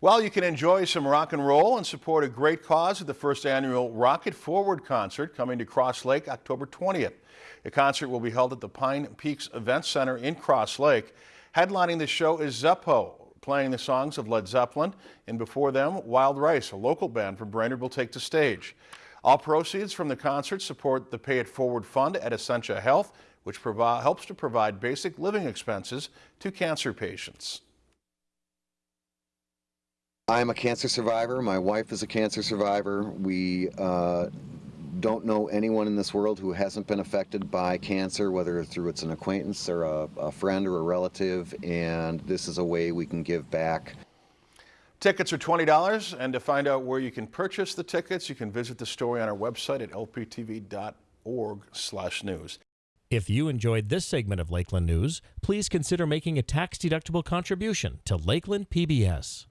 Well, you can enjoy some rock and roll and support a great cause at the first annual Rock It Forward concert coming to Cross Lake October 20th. The concert will be held at the Pine Peaks Event Center in Cross Lake. Headlining the show is Zeppo, playing the songs of Led Zeppelin, and before them, Wild Rice, a local band from Brainerd, will take the stage. All proceeds from the concert support the Pay It Forward Fund at Essentia Health, which helps to provide basic living expenses to cancer patients. I'm a cancer survivor. My wife is a cancer survivor. We uh, don't know anyone in this world who hasn't been affected by cancer, whether through it's an acquaintance or a, a friend or a relative, and this is a way we can give back. Tickets are $20, and to find out where you can purchase the tickets, you can visit the story on our website at lptv.org/news. If you enjoyed this segment of Lakeland News, please consider making a tax-deductible contribution to Lakeland PBS.